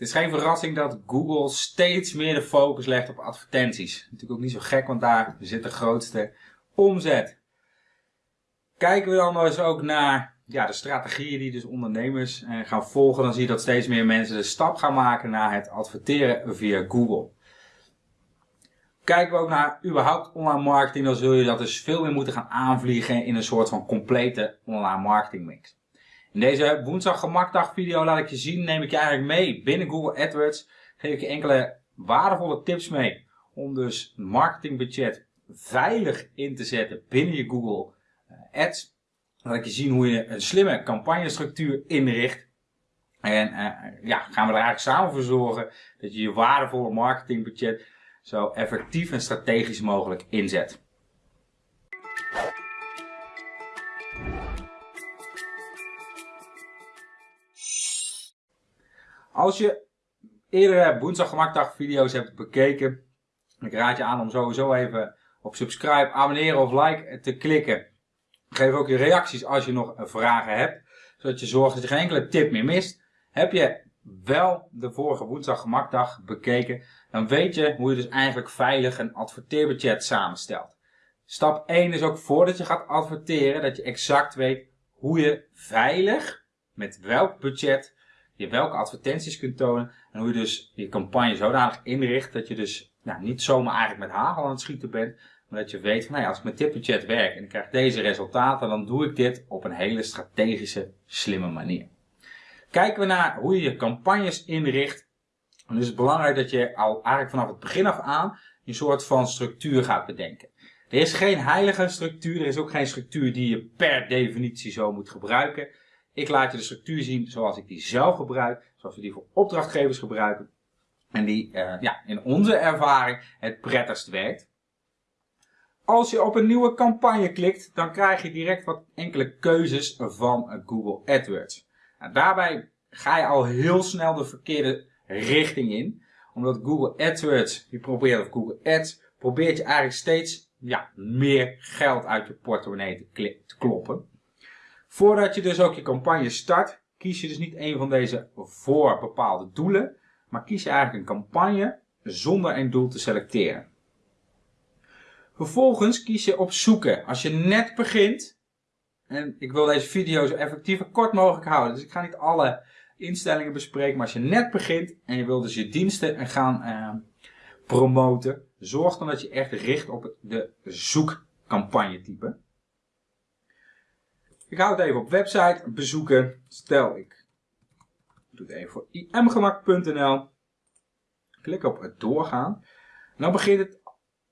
Het is geen verrassing dat Google steeds meer de focus legt op advertenties. Natuurlijk ook niet zo gek, want daar zit de grootste omzet. Kijken we dan eens ook naar ja, de strategieën die dus ondernemers eh, gaan volgen, dan zie je dat steeds meer mensen de stap gaan maken naar het adverteren via Google. Kijken we ook naar überhaupt online marketing, dan zul je dat dus veel meer moeten gaan aanvliegen in een soort van complete online marketing mix. In deze woensdag gemakdag video laat ik je zien, neem ik je eigenlijk mee binnen Google AdWords. Geef ik je enkele waardevolle tips mee om dus marketingbudget veilig in te zetten binnen je Google eh, Ads. Laat ik je zien hoe je een slimme campagnestructuur inricht. En uh, ja, gaan we er eigenlijk samen voor zorgen dat je je waardevolle marketingbudget zo effectief en strategisch mogelijk inzet. Als je eerdere woensdag gemakdag video's hebt bekeken, ik raad je aan om sowieso even op subscribe, abonneren of like te klikken. Geef ook je reacties als je nog vragen hebt, zodat je zorgt dat je geen enkele tip meer mist. Heb je wel de vorige woensdag gemakdag bekeken, dan weet je hoe je dus eigenlijk veilig een adverteerbudget samenstelt. Stap 1 is ook voordat je gaat adverteren, dat je exact weet hoe je veilig, met welk budget, je welke advertenties kunt tonen. En hoe je dus je campagne zodanig inricht dat je dus nou, niet zomaar eigenlijk met hagel aan het schieten bent. Maar dat je weet van nou ja, als ik met dit budget werk en ik krijg deze resultaten, dan doe ik dit op een hele strategische, slimme manier. Kijken we naar hoe je je campagnes inricht. Dan is het belangrijk dat je al eigenlijk vanaf het begin af aan een soort van structuur gaat bedenken. Er is geen heilige structuur, er is ook geen structuur die je per definitie zo moet gebruiken. Ik laat je de structuur zien zoals ik die zelf gebruik, zoals we die voor opdrachtgevers gebruiken. En die uh, ja, in onze ervaring het prettigst werkt. Als je op een nieuwe campagne klikt, dan krijg je direct wat enkele keuzes van Google AdWords. Nou, daarbij ga je al heel snel de verkeerde richting in. Omdat Google AdWords, die probeert, of Google Ads, probeert je eigenlijk steeds ja, meer geld uit je portemonnee te, te kloppen. Voordat je dus ook je campagne start, kies je dus niet een van deze voor bepaalde doelen, maar kies je eigenlijk een campagne zonder een doel te selecteren. Vervolgens kies je op zoeken. Als je net begint, en ik wil deze video zo effectief en kort mogelijk houden, dus ik ga niet alle instellingen bespreken, maar als je net begint en je wil dus je diensten gaan eh, promoten, zorg dan dat je echt richt op de zoekcampagne type. Ik hou het even op website bezoeken. Stel ik doe het even voor imgemak.nl. Klik op het doorgaan. Dan begint het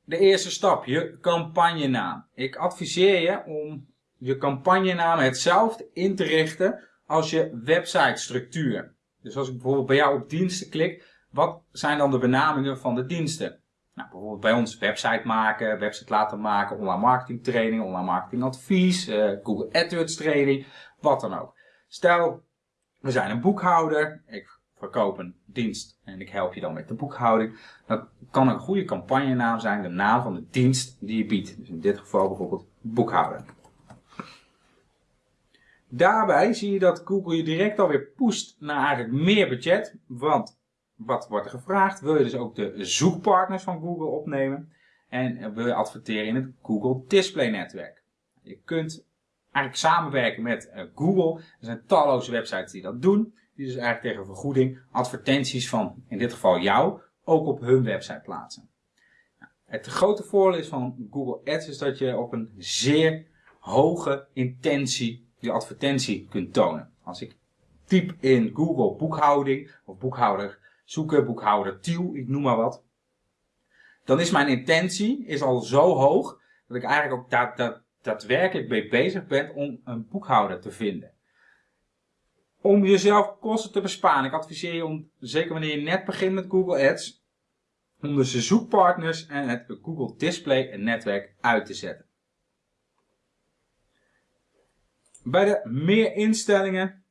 de eerste stap, je campagnenaam. Ik adviseer je om je campagnenaam hetzelfde in te richten als je website structuur. Dus als ik bijvoorbeeld bij jou op diensten klik, wat zijn dan de benamingen van de diensten? Nou, bijvoorbeeld bij ons website maken, website laten maken, online marketing training, online marketing advies, uh, Google AdWords training, wat dan ook. Stel, we zijn een boekhouder, ik verkoop een dienst en ik help je dan met de boekhouding. Dat kan een goede campagnenaam zijn, de naam van de dienst die je biedt. Dus in dit geval bijvoorbeeld boekhouder. Daarbij zie je dat Google je direct alweer pusht naar eigenlijk meer budget, want wat wordt er gevraagd? Wil je dus ook de zoekpartners van Google opnemen? En wil je adverteren in het Google Display Netwerk? Je kunt eigenlijk samenwerken met eh, Google. Er zijn talloze websites die dat doen. Die dus eigenlijk tegen vergoeding advertenties van, in dit geval jou, ook op hun website plaatsen. Het grote voordeel is van Google Ads is dat je op een zeer hoge intentie je advertentie kunt tonen. Als ik typ in Google boekhouding of boekhouder zoeken, boekhouder Tiel, ik noem maar wat. Dan is mijn intentie is al zo hoog dat ik eigenlijk ook daadwerkelijk mee bezig ben om een boekhouder te vinden. Om jezelf kosten te besparen. Ik adviseer je om, zeker wanneer je net begint met Google Ads, om de zoekpartners en het Google Display netwerk uit te zetten. Bij de meer instellingen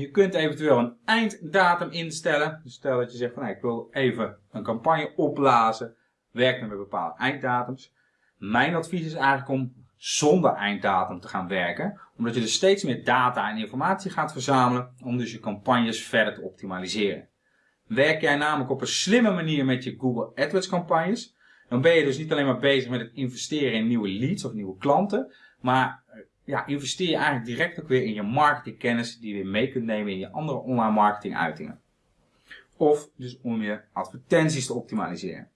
je kunt eventueel een einddatum instellen. Dus stel dat je zegt van nou, ik wil even een campagne opblazen. Werk met bepaalde einddatums. Mijn advies is eigenlijk om zonder einddatum te gaan werken. Omdat je dus steeds meer data en informatie gaat verzamelen. Om dus je campagnes verder te optimaliseren. werk jij namelijk op een slimme manier met je Google AdWords campagnes. Dan ben je dus niet alleen maar bezig met het investeren in nieuwe leads of nieuwe klanten. Maar ja, investeer je eigenlijk direct ook weer in je marketingkennis die je weer mee kunt nemen in je andere online marketing uitingen. Of dus om je advertenties te optimaliseren.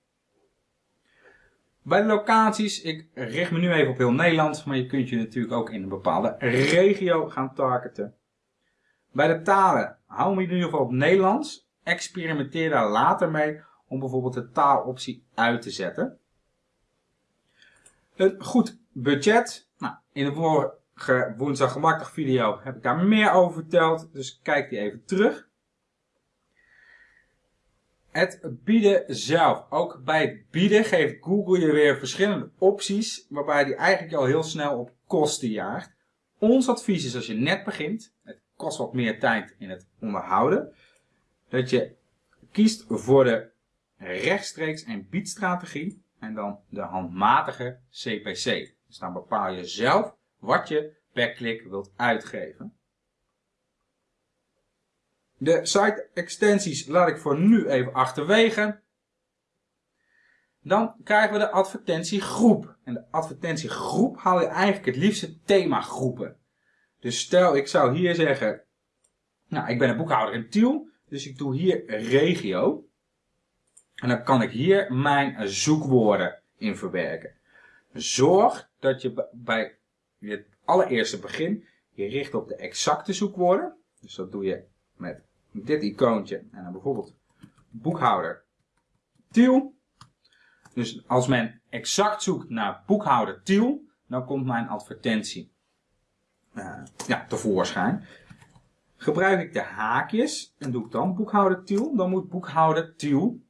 Bij de locaties, ik richt me nu even op heel Nederland, maar je kunt je natuurlijk ook in een bepaalde regio gaan targeten. Bij de talen, hou me in ieder geval op Nederlands. Experimenteer daar later mee om bijvoorbeeld de taaloptie uit te zetten. Een goed budget. Nou, in de vorige woensdag gemakkelijk video heb ik daar meer over verteld, dus kijk die even terug. Het bieden zelf. Ook bij het bieden geeft Google je weer verschillende opties, waarbij die eigenlijk al heel snel op kosten jaagt. Ons advies is als je net begint, het kost wat meer tijd in het onderhouden, dat je kiest voor de rechtstreeks en biedstrategie en dan de handmatige CPC. Dus dan bepaal je zelf wat je per klik wilt uitgeven. De site extensies laat ik voor nu even achterwege. Dan krijgen we de advertentiegroep. En de advertentiegroep haal je eigenlijk het liefste themagroepen. Dus stel ik zou hier zeggen, nou ik ben een boekhouder in Tiel, dus ik doe hier regio. En dan kan ik hier mijn zoekwoorden in verwerken. Zorg dat je bij het allereerste begin je richt op de exacte zoekwoorden. Dus dat doe je met dit icoontje en dan bijvoorbeeld boekhouder Tiel. Dus als men exact zoekt naar boekhouder Tiel, dan komt mijn advertentie uh, ja, tevoorschijn. Gebruik ik de haakjes en doe ik dan boekhouder Tiel, dan moet boekhouder Tiel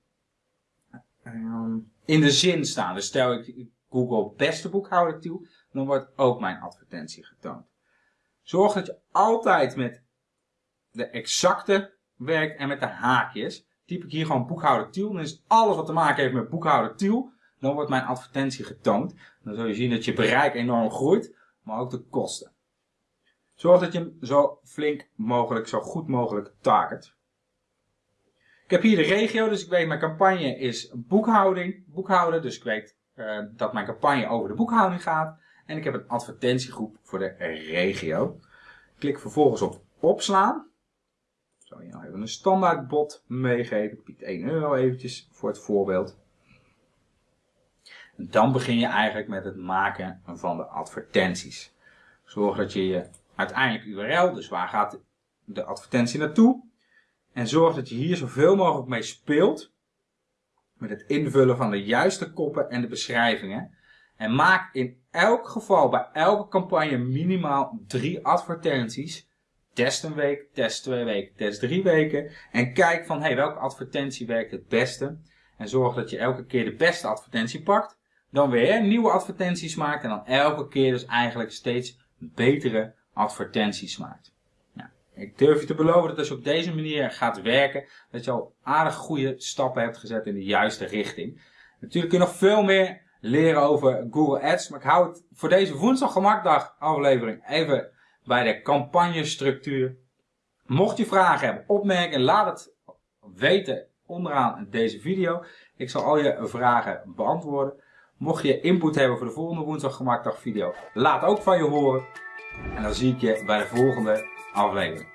uh, in de zin staan. Dus stel ik Google beste boekhouder Tiel, dan wordt ook mijn advertentie getoond. Zorg dat je altijd met de exacte werkt en met de haakjes. Typ ik hier gewoon boekhouder Tiel. Dan is alles wat te maken heeft met boekhouder Tiel. Dan wordt mijn advertentie getoond. Dan zul je zien dat je bereik enorm groeit. Maar ook de kosten. Zorg dat je hem zo flink mogelijk, zo goed mogelijk target. Ik heb hier de regio, dus ik weet mijn campagne is boekhouding, boekhouden. Dus ik weet uh, dat mijn campagne over de boekhouding gaat. En ik heb een advertentiegroep voor de regio. Klik vervolgens op opslaan zal je nou even een standaard bot meegeven. Piet 1 euro eventjes voor het voorbeeld. En dan begin je eigenlijk met het maken van de advertenties. Zorg dat je je uiteindelijk URL, dus waar gaat de advertentie naartoe. En zorg dat je hier zoveel mogelijk mee speelt. Met het invullen van de juiste koppen en de beschrijvingen. En maak in elk geval bij elke campagne minimaal drie advertenties Test een week, test twee weken, test drie weken. En kijk van hey, welke advertentie werkt het beste. En zorg dat je elke keer de beste advertentie pakt. Dan weer nieuwe advertenties maakt. En dan elke keer dus eigenlijk steeds betere advertenties maakt. Nou, ik durf je te beloven dat als je op deze manier gaat werken. Dat je al aardig goede stappen hebt gezet in de juiste richting. Natuurlijk kun je nog veel meer leren over Google Ads. Maar ik hou het voor deze woensdag gemakdag aflevering even bij de campagnestructuur. Mocht je vragen hebben, opmerken, laat het weten onderaan deze video. Ik zal al je vragen beantwoorden. Mocht je input hebben voor de volgende woensdag gemakdag video, laat ook van je horen. En dan zie ik je bij de volgende aflevering.